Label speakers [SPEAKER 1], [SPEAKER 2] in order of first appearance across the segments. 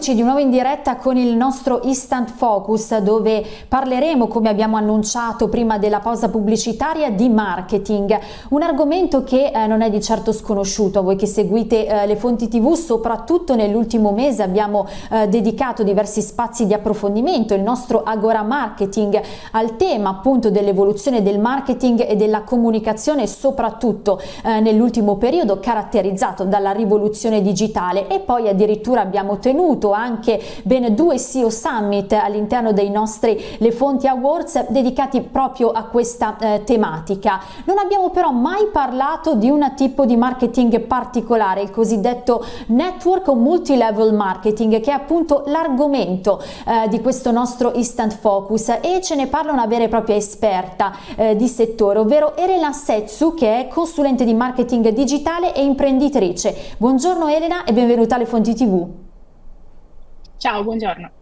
[SPEAKER 1] Eccoci di nuovo in diretta con il nostro Instant Focus dove parleremo, come abbiamo annunciato prima della pausa pubblicitaria, di marketing, un argomento che eh, non è di certo sconosciuto. A voi che seguite eh, le fonti tv, soprattutto nell'ultimo mese abbiamo eh, dedicato diversi spazi di approfondimento, il nostro Agora Marketing, al tema appunto dell'evoluzione del marketing e della comunicazione, soprattutto eh, nell'ultimo periodo caratterizzato dalla rivoluzione digitale. E poi addirittura abbiamo tenuto anche ben due SEO Summit all'interno dei nostri Le Fonti Awards dedicati proprio a questa eh, tematica. Non abbiamo però mai parlato di un tipo di marketing particolare, il cosiddetto network o multi-level marketing, che è appunto l'argomento eh, di questo nostro Instant Focus e ce ne parla una vera e propria esperta eh, di settore, ovvero Elena Setsu, che è consulente di marketing digitale e imprenditrice. Buongiorno Elena e benvenuta alle Fonti TV.
[SPEAKER 2] Ciao, buongiorno.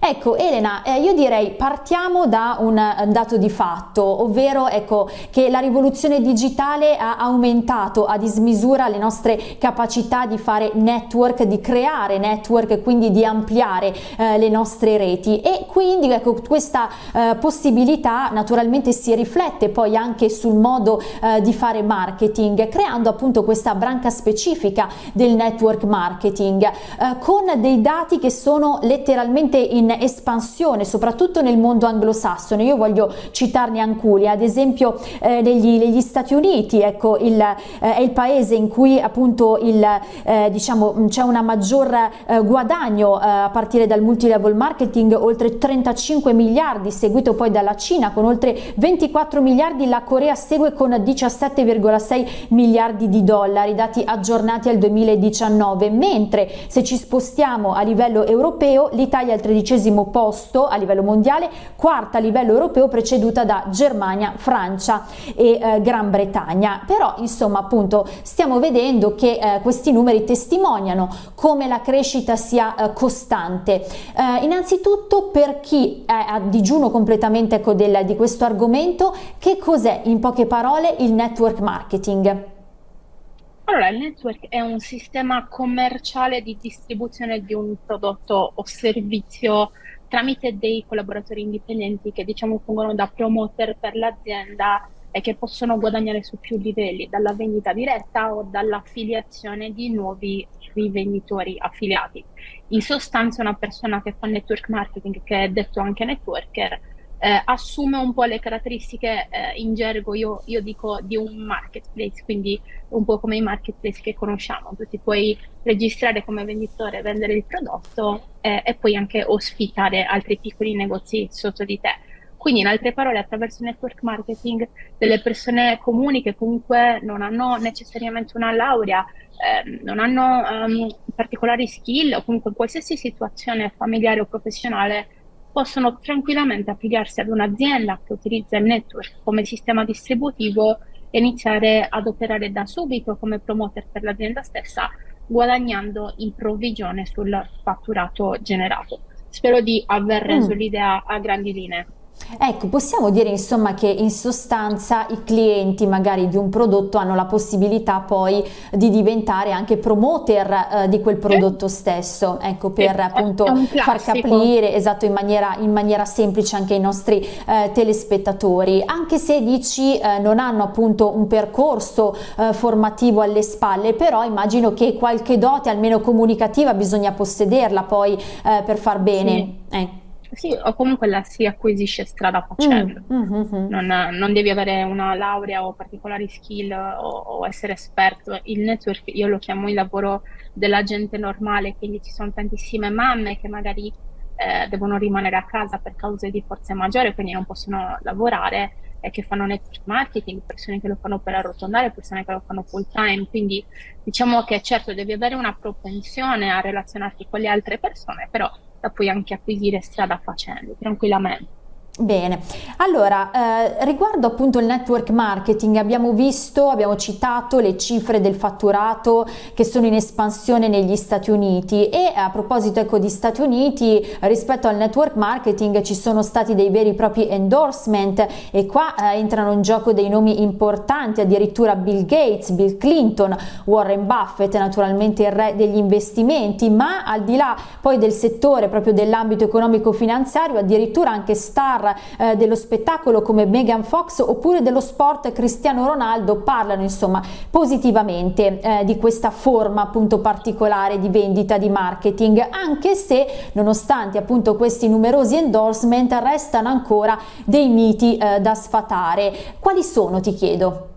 [SPEAKER 1] Ecco Elena, eh, io direi partiamo da un dato di fatto, ovvero ecco, che la rivoluzione digitale ha aumentato a dismisura le nostre capacità di fare network, di creare network, quindi di ampliare eh, le nostre reti. E quindi ecco, questa eh, possibilità naturalmente si riflette poi anche sul modo eh, di fare marketing, creando appunto questa branca specifica del network marketing eh, con dei dati che sono letteralmente in espansione soprattutto nel mondo anglosassone. Io voglio citarne alcuni ad esempio eh, negli, negli, Stati Uniti. Ecco il, eh, è il paese in cui appunto il eh, diciamo c'è una maggior eh, guadagno eh, a partire dal multilevel marketing oltre 35 miliardi seguito poi dalla Cina con oltre 24 miliardi. La Corea segue con 17,6 miliardi di dollari dati aggiornati al 2019 mentre se ci spostiamo a livello europeo l'Italia è 13 tredicesimo posto a livello mondiale, quarta a livello europeo preceduta da Germania, Francia e eh, Gran Bretagna. Però insomma appunto stiamo vedendo che eh, questi numeri testimoniano come la crescita sia eh, costante. Eh, innanzitutto per chi è a digiuno completamente ecco, del, di questo argomento, che cos'è in poche parole il network marketing?
[SPEAKER 2] Allora, il network è un sistema commerciale di distribuzione di un prodotto o servizio tramite dei collaboratori indipendenti che diciamo fungono da promoter per l'azienda e che possono guadagnare su più livelli, dalla vendita diretta o dall'affiliazione di nuovi rivenditori affiliati. In sostanza una persona che fa network marketing, che è detto anche networker, eh, assume un po' le caratteristiche eh, in gergo, io, io, dico di un marketplace, quindi un po' come i marketplace che conosciamo, tu ti puoi registrare come venditore, vendere il prodotto eh, e poi anche ospitare altri piccoli negozi sotto di te. Quindi in altre parole attraverso il network marketing delle persone comuni che comunque non hanno necessariamente una laurea, eh, non hanno um, particolari skill o comunque in qualsiasi situazione familiare o professionale possono tranquillamente affiliarsi ad un'azienda che utilizza il network come sistema distributivo e iniziare ad operare da subito come promoter per l'azienda stessa, guadagnando in provvigione sul fatturato generato. Spero di aver reso mm. l'idea a grandi linee.
[SPEAKER 1] Ecco, possiamo dire insomma che in sostanza i clienti magari di un prodotto hanno la possibilità poi di diventare anche promoter eh, di quel prodotto stesso, ecco, per sì, appunto far capire esatto in maniera, in maniera, semplice anche ai nostri eh, telespettatori, anche se dici eh, non hanno appunto un percorso eh, formativo alle spalle, però immagino che qualche dote almeno comunicativa bisogna possederla poi eh, per far bene. Sì.
[SPEAKER 2] Sì, o comunque la si acquisisce strada facendo. Mm, mm, mm, non, non, devi avere una laurea o particolari skill o, o, essere esperto. Il network io lo chiamo il lavoro della gente normale, quindi ci sono tantissime mamme che magari eh, devono rimanere a casa per cause di forza maggiore, quindi non possono lavorare e che fanno network marketing, persone che lo fanno per arrotondare, persone che lo fanno full time. Quindi diciamo che certo devi avere una propensione a relazionarti con le altre persone, però la puoi anche acquisire strada facendo, tranquillamente.
[SPEAKER 1] Bene, allora eh, riguardo appunto il network marketing abbiamo visto, abbiamo citato le cifre del fatturato che sono in espansione negli Stati Uniti e a proposito ecco di Stati Uniti rispetto al network marketing ci sono stati dei veri e propri endorsement e qua eh, entrano in gioco dei nomi importanti addirittura Bill Gates, Bill Clinton, Warren Buffett naturalmente il re degli investimenti ma al di là poi del settore proprio dell'ambito economico finanziario addirittura anche star eh, dello spettacolo come Megan Fox oppure dello sport Cristiano Ronaldo parlano insomma positivamente eh, di questa forma appunto particolare di vendita di marketing anche se nonostante appunto questi numerosi endorsement restano ancora dei miti eh, da sfatare quali sono ti chiedo?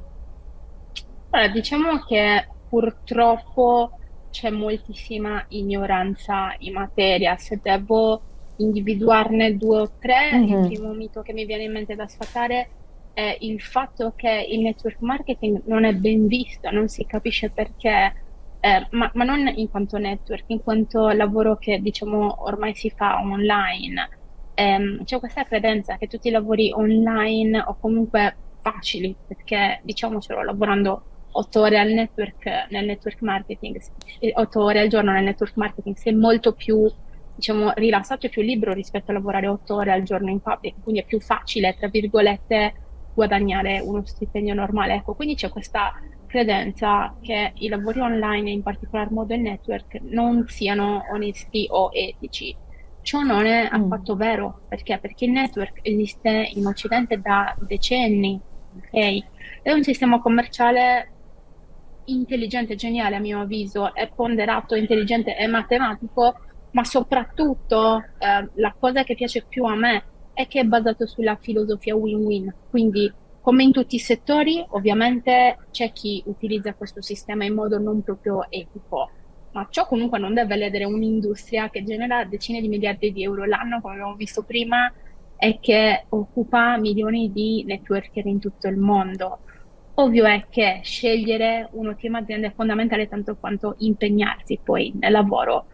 [SPEAKER 2] Allora, diciamo che purtroppo c'è moltissima ignoranza in materia se devo individuarne due o tre, mm-hmm. il mhm. primo mito che mi viene in mente da sfatare è il fatto che il network marketing non è ben visto, non si capisce perché, eh, ma, ma, non in quanto network, in quanto lavoro che diciamo ormai si fa online. Eh, c'è questa credenza che tutti i lavori online o comunque facili, perché diciamocelo, lavorando otto ore al network, nel network marketing, otto ore al giorno nel network marketing, sei molto più diciamo, rilassato e più libero rispetto a lavorare otto ore al giorno in pubblico, quindi è più facile, tra virgolette, guadagnare uno stipendio normale. Ecco, quindi c'è questa credenza che i lavori online, in particolar modo il network, non siano onesti o etici. Ciò non è mm. affatto vero, perché? Perché il network esiste in Occidente da decenni, ok? È un sistema commerciale intelligente, geniale a mio avviso, è ponderato, intelligente e matematico ma soprattutto eh, la cosa che piace più a me è che è basato sulla filosofia win-win, quindi come in tutti i settori ovviamente c'è chi utilizza questo sistema in modo non proprio etico, ma ciò comunque non deve ledere un'industria che genera decine di miliardi di euro l'anno, come abbiamo visto prima, e che occupa milioni di networker in tutto il mondo. Ovvio è che scegliere un'ottima azienda è fondamentale tanto quanto impegnarsi poi nel lavoro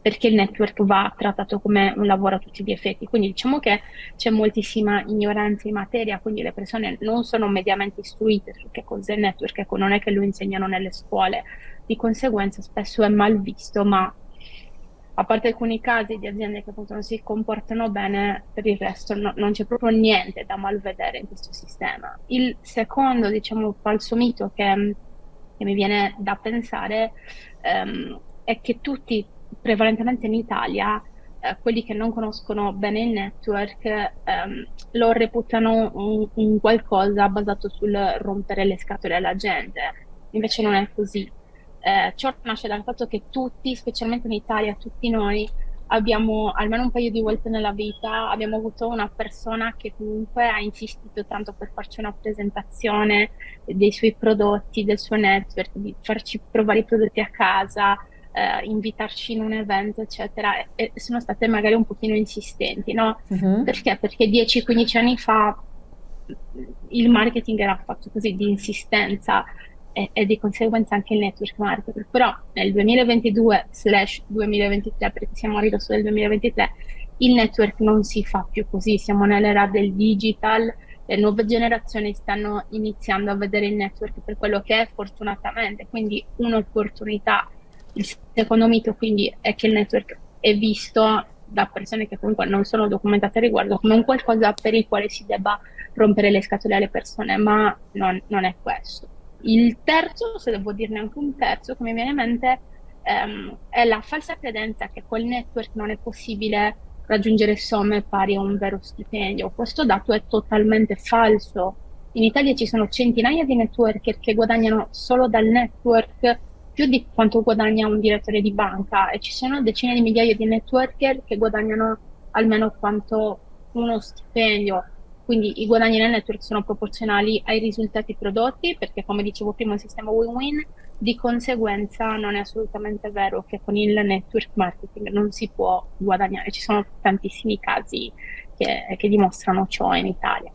[SPEAKER 2] perché il network va trattato come un lavoro a tutti gli effetti. Quindi diciamo che c'è moltissima ignoranza in materia, quindi le persone non sono mediamente istruite su che cos'è il network, ecco, non è che lo insegnano nelle scuole, di conseguenza spesso è mal visto, ma a parte alcuni casi di aziende che appunto non si comportano bene, per il resto no, non c'è proprio niente da malvedere in questo sistema. Il secondo, diciamo, falso mito che, che mi viene da pensare um, è che tutti prevalentemente in Italia, eh, quelli che non conoscono bene il network ehm, lo reputano un, un, qualcosa basato sul rompere le scatole alla gente. Invece non è così. Eh, ciò nasce dal fatto che tutti, specialmente in Italia, tutti noi abbiamo almeno un paio di volte nella vita abbiamo avuto una persona che comunque ha insistito tanto per farci una presentazione dei suoi prodotti, del suo network, di farci provare i prodotti a casa, eh, invitarci in un evento, eccetera, e sono state magari un pochino insistenti, no? Uh-huh. Perché? Perché 10-15 anni fa il marketing era fatto così di insistenza e, e, di conseguenza anche il network marketing. Però nel 2022/2023, perché siamo a ridosso del 2023, il network non si fa più così, siamo nell'era del digital, le nuove generazioni stanno iniziando a vedere il network per quello che è fortunatamente, quindi un'opportunità il secondo mito quindi è che il network è visto da persone che comunque non sono documentate a riguardo come un qualcosa per il quale si debba rompere le scatole alle persone, ma non, non è questo. Il terzo, se devo dirne anche un terzo, che mi viene in mente, ehm, è la falsa credenza che col network non è possibile raggiungere somme pari a un vero stipendio. Questo dato è totalmente falso. In Italia ci sono centinaia di networker che guadagnano solo dal network più di quanto guadagna un direttore di banca e ci sono decine di migliaia di networker che guadagnano almeno quanto uno stipendio. Quindi i guadagni nel network sono proporzionali ai risultati prodotti perché come dicevo prima è un sistema win-win, di conseguenza non è assolutamente vero che con il network marketing non si può guadagnare. Ci sono tantissimi casi che, che dimostrano ciò in Italia.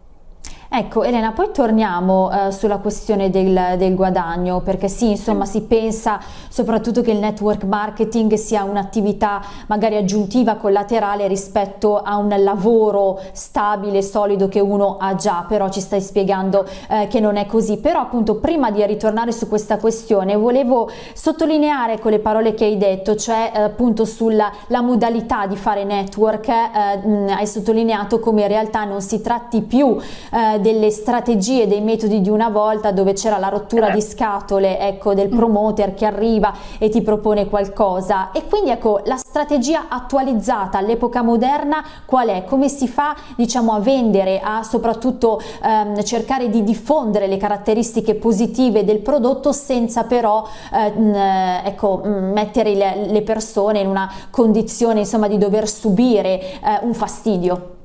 [SPEAKER 1] Ecco Elena, poi torniamo eh, sulla questione del, del, guadagno, perché sì, insomma si pensa soprattutto che il network marketing sia un'attività magari aggiuntiva, collaterale rispetto a un lavoro stabile, solido che uno ha già, però ci stai spiegando eh, che non è così. Però appunto prima di ritornare su questa questione volevo sottolineare con le parole che hai detto, cioè eh, appunto sulla modalità di fare network, eh, hai sottolineato come in realtà non si tratti più eh, delle strategie, dei metodi di una volta dove c'era la rottura di scatole ecco, del mm. promoter che arriva e ti propone qualcosa e quindi ecco la strategia attualizzata all'epoca moderna qual è? Come si fa diciamo a vendere, a soprattutto ehm, cercare di diffondere le caratteristiche positive del prodotto senza però eh, ecco, mettere le, le, persone in una condizione insomma di dover subire eh, un fastidio?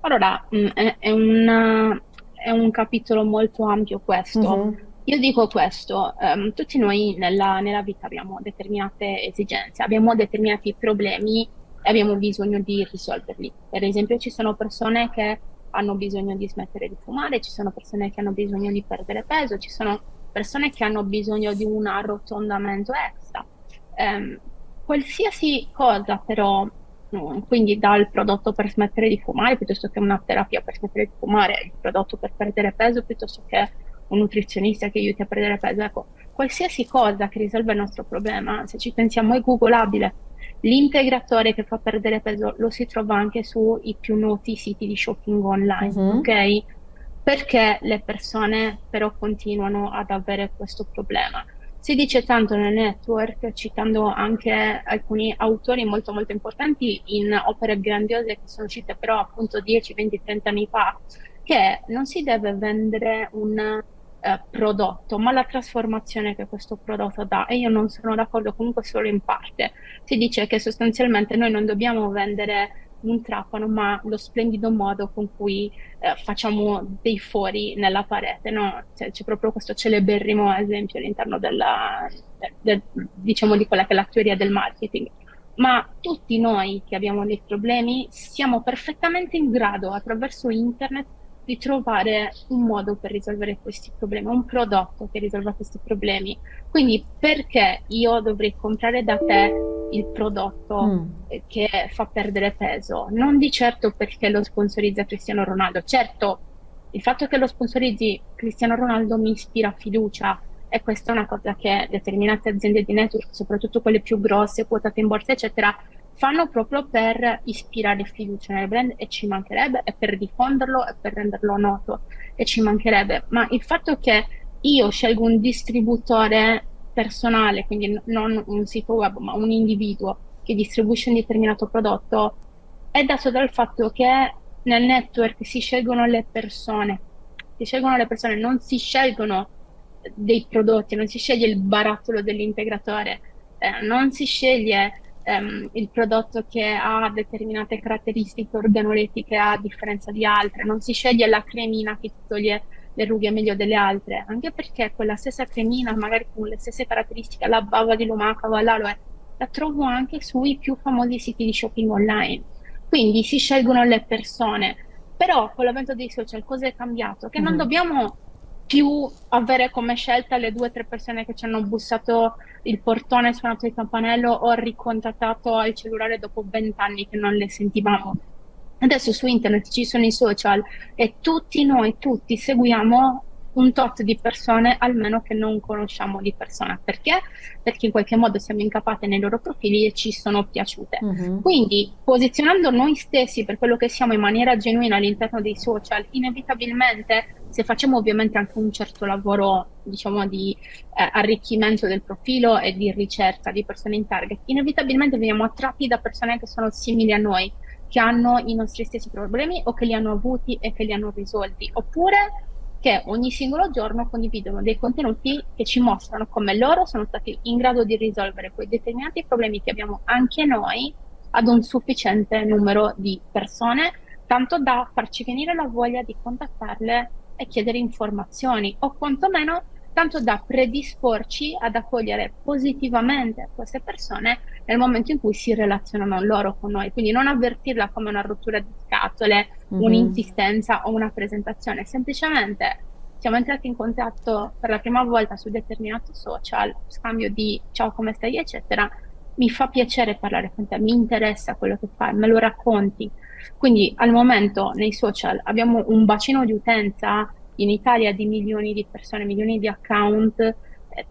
[SPEAKER 2] Allora, mm, è, è, una, è un capitolo molto ampio questo. Mm-hmm. Io dico questo, um, tutti noi nella, nella, vita abbiamo determinate esigenze, abbiamo determinati problemi e abbiamo bisogno di risolverli. Per esempio ci sono persone che hanno bisogno di smettere di fumare, ci sono persone che hanno bisogno di perdere peso, ci sono persone che hanno bisogno di un arrotondamento extra. Um, qualsiasi cosa però quindi dal prodotto per smettere di fumare piuttosto che una terapia per smettere di fumare, il prodotto per perdere peso piuttosto che un nutrizionista che aiuti a perdere peso, ecco, qualsiasi cosa che risolve il nostro problema, se ci pensiamo è googolabile. L'integratore che fa perdere peso lo si trova anche sui più noti siti di shopping online, uh-huh. ok? Perché le persone però continuano ad avere questo problema? Si dice tanto nel network, citando anche alcuni autori molto molto importanti in opere grandiose che sono uscite però appunto 10, 20, 30 anni fa, che non si deve vendere un eh, prodotto, ma la trasformazione che questo prodotto dà. E io non sono d'accordo comunque solo in parte. Si dice che sostanzialmente noi non dobbiamo vendere un trapano, ma lo splendido modo con cui eh, facciamo dei fori nella parete, no? Cioè, c'è proprio questo celeberrimo esempio all'interno della, del, diciamo di quella che è la teoria del marketing. Ma tutti noi che abbiamo dei problemi siamo perfettamente in grado attraverso internet di trovare un modo per risolvere questi problemi, un prodotto che risolva questi problemi. Quindi perché io dovrei comprare da te il prodotto mm. che fa perdere peso? Non di certo perché lo sponsorizza Cristiano Ronaldo. Certo, il fatto che lo sponsorizzi Cristiano Ronaldo mi ispira fiducia e questa è una cosa che determinate aziende di network, soprattutto quelle più grosse, quotate in borsa, eccetera, fanno proprio per ispirare fiducia nel brand e ci mancherebbe, e per diffonderlo e per renderlo noto e ci mancherebbe. Ma il fatto che io scelgo un distributore personale, quindi non un sito web, ma un individuo che distribuisce un determinato prodotto, è dato dal fatto che nel network si scelgono le persone, si scelgono le persone, non si scelgono dei prodotti, non si sceglie il barattolo dell'integratore, eh, non si sceglie ehm, il prodotto che ha determinate caratteristiche organolettiche a differenza di altre, non si sceglie la cremina che ti toglie le rughe meglio delle altre, anche perché quella stessa cremina, magari con le stesse caratteristiche, la bava di lumaca o l'aloe, la trovo anche sui più famosi siti di shopping online. Quindi si scelgono le persone. Però con l'avvento dei social cosa è cambiato? Che mm. non dobbiamo più avere come scelta le due o tre persone che ci hanno bussato il portone, suonato il campanello o ricontattato al cellulare dopo vent'anni che non le sentivamo. Adesso su internet ci sono i social e tutti noi, tutti seguiamo un tot di persone almeno che non conosciamo di persona. Perché? Perché in qualche modo siamo incappate nei loro profili e ci sono piaciute. Uh-huh. Quindi posizionando noi stessi per quello che siamo in maniera genuina all'interno dei social, inevitabilmente se facciamo ovviamente anche un certo lavoro diciamo di eh, arricchimento del profilo e di ricerca di persone in target, inevitabilmente veniamo attratti da persone che sono simili a noi, che hanno i nostri stessi problemi o che li hanno avuti e che li hanno risolti, oppure che ogni singolo giorno condividono dei contenuti che ci mostrano come loro sono stati in grado di risolvere quei determinati problemi che abbiamo anche noi ad un sufficiente numero di persone, tanto da farci venire la voglia di contattarle e chiedere informazioni o quantomeno tanto da predisporci ad accogliere positivamente queste persone nel momento in cui si relazionano loro con noi, quindi non avvertirla come una rottura di scatole, mm-hmm. un'insistenza o una presentazione, semplicemente siamo entrati in contatto per la prima volta su determinato social, scambio di ciao come stai eccetera, mi fa piacere parlare con te, mi interessa quello che fai, me lo racconti. Quindi al momento nei social abbiamo un bacino di utenza in Italia di milioni di persone, milioni di account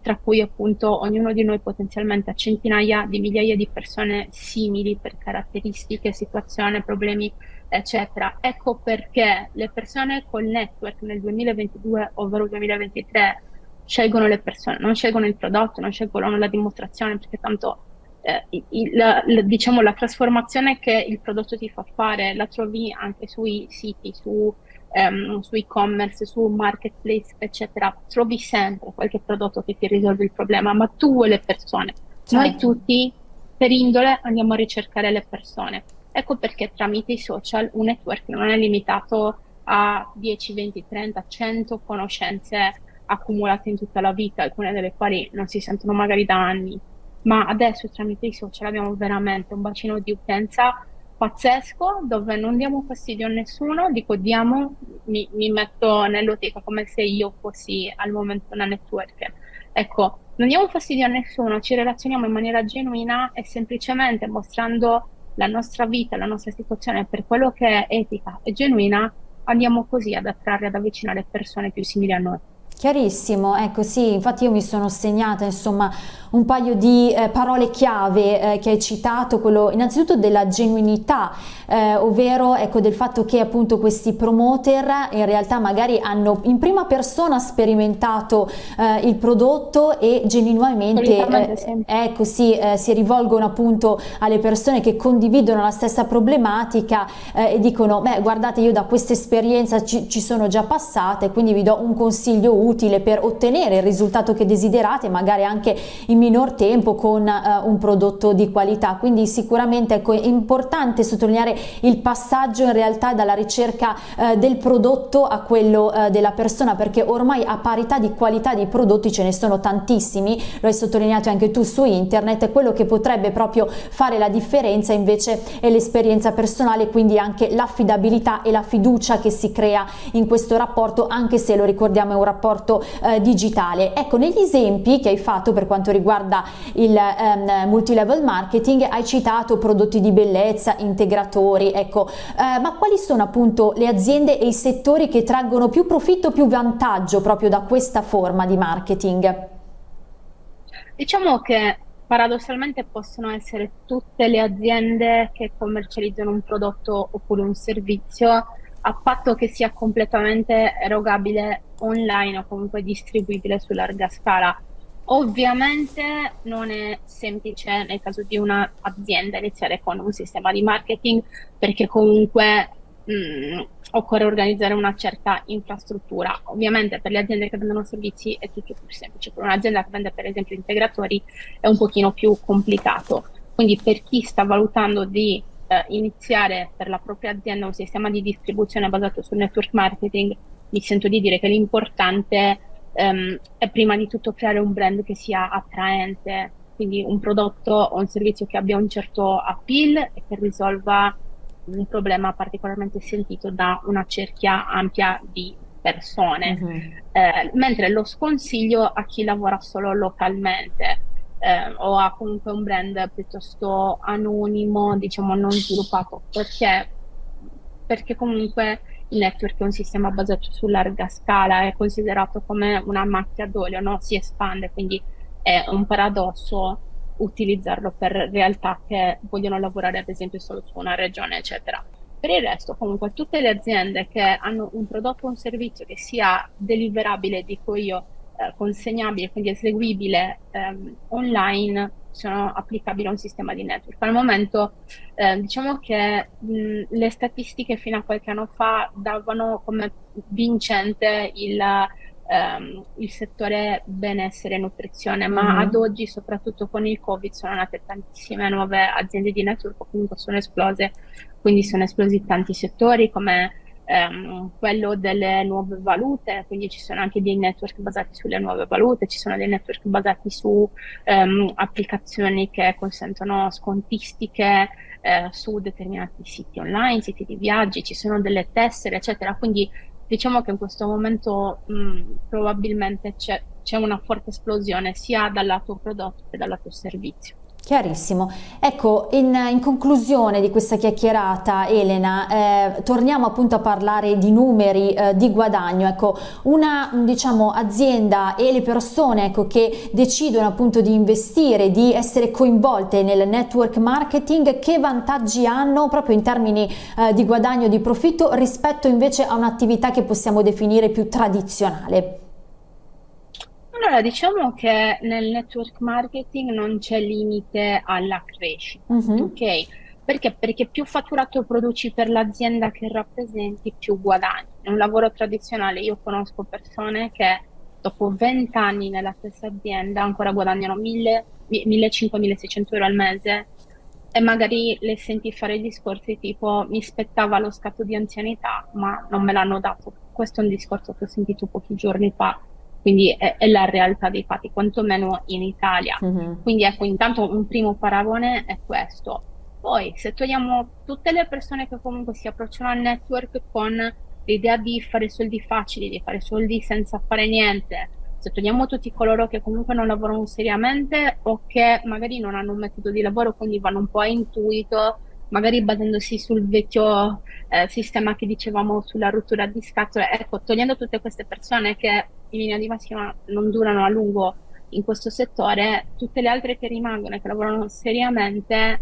[SPEAKER 2] tra cui appunto ognuno di noi potenzialmente ha centinaia di migliaia di persone simili per caratteristiche, situazione, problemi, eccetera. Ecco perché le persone col network nel 2022, ovvero 2023, scelgono le persone, non scelgono il prodotto, non scelgono la dimostrazione, perché tanto eh, il, la, diciamo, la trasformazione che il prodotto ti fa fare la trovi anche sui siti, su um, su e-commerce, su marketplace, eccetera, trovi sempre qualche prodotto che ti risolve il problema, ma tu e le persone. Certo. Noi tutti, per indole, andiamo a ricercare le persone. Ecco perché tramite i social un network non è limitato a 10, 20, 30, 100 conoscenze accumulate in tutta la vita, alcune delle quali non si sentono magari da anni, ma adesso tramite i social abbiamo veramente un bacino di utenza pazzesco dove non diamo fastidio a nessuno, dico diamo, mi, mi metto nell'ottica come se io fossi al momento una network. Ecco, non diamo fastidio a nessuno, ci relazioniamo in maniera genuina e semplicemente mostrando la nostra vita, la nostra situazione per quello che è etica e genuina, andiamo così ad attrarre, ad avvicinare persone più simili a noi.
[SPEAKER 1] Chiarissimo, ecco sì, infatti io mi sono segnata insomma un paio di eh, parole chiave eh, che hai citato, quello innanzitutto della genuinità, eh, ovvero ecco del fatto che appunto questi promoter in realtà magari hanno in prima persona sperimentato eh, il prodotto e genuinamente eh, ecco sì, eh, si rivolgono appunto alle persone che condividono la stessa problematica e dicono beh guardate io da questa esperienza ci, ci sono già passate quindi vi do un consiglio utile utile per ottenere il risultato che desiderate, magari anche in minor tempo con uh, un prodotto di qualità. Quindi sicuramente ecco, è importante sottolineare il passaggio in realtà dalla ricerca uh, del prodotto a quello uh, della persona, perché ormai a parità di qualità di prodotti ce ne sono tantissimi, lo hai sottolineato anche tu su internet, quello che potrebbe proprio fare la differenza invece è l'esperienza personale, quindi anche l'affidabilità e la fiducia che si crea in questo rapporto, anche se lo ricordiamo è un rapporto supporto eh, digitale. Ecco, negli esempi che hai fatto per quanto riguarda il ehm, multilevel marketing hai citato prodotti di bellezza, integratori, ecco, eh, ma quali sono appunto le aziende e i settori che traggono più profitto, più vantaggio proprio da questa forma di marketing?
[SPEAKER 2] Diciamo che paradossalmente possono essere tutte le aziende che commercializzano un prodotto oppure un servizio a patto che sia completamente erogabile online o comunque distribuibile su larga scala. Ovviamente non è semplice nel caso di un'azienda iniziare con un sistema di marketing perché comunque mh, mm, occorre organizzare una certa infrastruttura. Ovviamente per le aziende che vendono servizi è tutto più semplice, per un'azienda che vende per esempio integratori è un pochino più complicato. Quindi per chi sta valutando di eh, iniziare per la propria azienda un sistema di distribuzione basato sul network marketing, mi sento di dire che l'importante ehm, è prima di tutto creare un brand che sia attraente, quindi un prodotto o un servizio che abbia un certo appeal e che risolva un problema particolarmente sentito da una cerchia ampia di persone, mm -hmm. eh, mentre lo sconsiglio a chi lavora solo localmente eh, o ha comunque un brand piuttosto anonimo, diciamo non sviluppato, perché, perché comunque il network è un sistema basato su larga scala, è considerato come una macchia d'olio, no? si espande, quindi è un paradosso utilizzarlo per realtà che vogliono lavorare ad esempio solo su una regione, eccetera. Per il resto, comunque, tutte le aziende che hanno un prodotto o un servizio che sia deliverabile, dico io, eh, consegnabile, quindi eseguibile ehm, online, sono applicabili a un sistema di network. Al momento eh, diciamo che mh, le statistiche fino a qualche anno fa davano come vincente il, ehm, il settore benessere e nutrizione, ma mm-hmm. ad oggi, soprattutto con il Covid, sono nate tantissime nuove aziende di network, comunque sono esplose, quindi sono esplosi tanti settori come ehm, quello delle nuove valute, quindi ci sono anche dei network basati sulle nuove valute, ci sono dei network basati su ehm, applicazioni che consentono scontistiche eh, su determinati siti online, siti di viaggi, ci sono delle tessere, eccetera. Quindi diciamo che in questo momento mh, probabilmente c'è una forte esplosione sia dal lato prodotto che dal lato servizio.
[SPEAKER 1] Chiarissimo. Ecco, in, in, conclusione di questa chiacchierata, Elena, eh, torniamo appunto a parlare di numeri eh, di guadagno. Ecco, una diciamo, azienda e le persone ecco, che decidono appunto di investire, di essere coinvolte nel network marketing, che vantaggi hanno proprio in termini eh, di guadagno, di profitto rispetto invece a un'attività che possiamo definire più tradizionale?
[SPEAKER 2] Allora, diciamo che nel network marketing non c'è limite alla crescita, Mhm. ok? Perché? Perché più fatturato produci per l'azienda che rappresenti, più guadagni. È un lavoro tradizionale. Io conosco persone che dopo 20 anni nella stessa azienda ancora guadagnano 1000, 1500-1600 euro al mese e magari le senti fare discorsi tipo mi spettava lo scatto di anzianità, ma non me l'hanno dato. Questo è un discorso che ho sentito pochi giorni fa quindi è, è, la realtà dei fatti, quantomeno in Italia. Mm-hmm. Quindi ecco, intanto un primo paragone è questo. Poi, se togliamo tutte le persone che comunque si approcciano al network con l'idea di fare soldi facili, di fare soldi senza fare niente, se togliamo tutti coloro che comunque non lavorano seriamente o che magari non hanno un metodo di lavoro, quindi vanno un po' a intuito, magari basandosi sul vecchio eh, sistema che dicevamo sulla rottura di scatole, ecco, togliendo tutte queste persone che in linea di massima non durano a lungo in questo settore, tutte le altre che rimangono e che lavorano seriamente,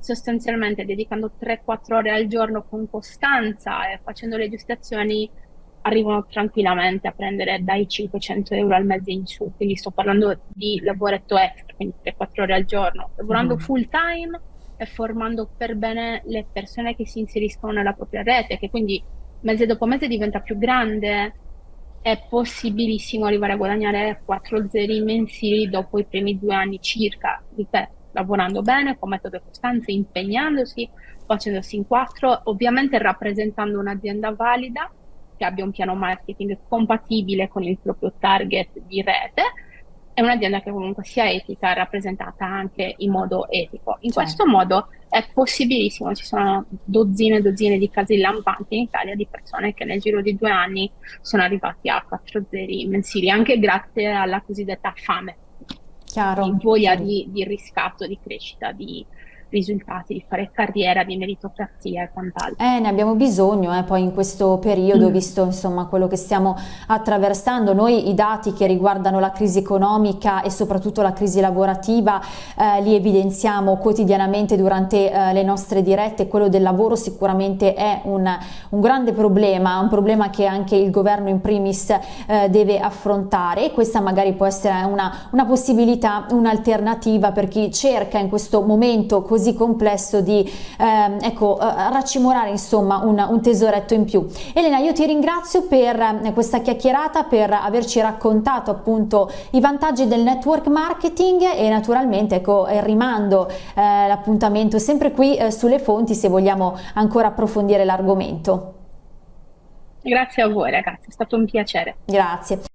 [SPEAKER 2] sostanzialmente dedicando 3-4 ore al giorno con costanza e facendo le giuste azioni, arrivano tranquillamente a prendere dai 500 euro al mese in su. Quindi sto parlando di lavoretto extra, quindi 3-4 ore al giorno, lavorando mm. full time e formando per bene le persone che si inseriscono nella propria rete, che quindi mese dopo mese diventa più grande è possibilissimo arrivare a guadagnare 4 zeri mensili dopo i primi due anni circa, ripeto, lavorando bene, con metodo e costanza, impegnandosi, facendosi in quattro, ovviamente rappresentando un'azienda valida che abbia un piano marketing compatibile con il proprio target di rete è un'azienda che comunque sia etica, rappresentata anche in modo etico. In certo. questo modo è possibilissimo, ci sono dozzine e dozzine di casi lampanti in Italia di persone che nel giro di due anni sono arrivati a 4 zeri mensili, anche grazie alla cosiddetta fame, Chiaro. di voglia di, di riscatto, di crescita, di, risultati, di fare carriera, di meritocrazia e quant'altro.
[SPEAKER 1] Eh, ne abbiamo bisogno eh, poi in questo periodo, mm. visto insomma quello che stiamo attraversando. Noi i dati che riguardano la crisi economica e soprattutto la crisi lavorativa eh, li evidenziamo quotidianamente durante eh, le nostre dirette. Quello del lavoro sicuramente è un, un, grande problema, un problema che anche il governo in primis eh, deve affrontare e questa magari può essere una, una possibilità, un'alternativa per chi cerca in questo momento così così complesso di ehm, ecco, eh, raccimolare insomma un, un, tesoretto in più. Elena io ti ringrazio per eh, questa chiacchierata, per averci raccontato appunto i vantaggi del network marketing e naturalmente ecco rimando eh, l'appuntamento sempre qui eh, sulle fonti se vogliamo ancora approfondire l'argomento.
[SPEAKER 2] Grazie a voi ragazzi, è stato un piacere.
[SPEAKER 1] Grazie.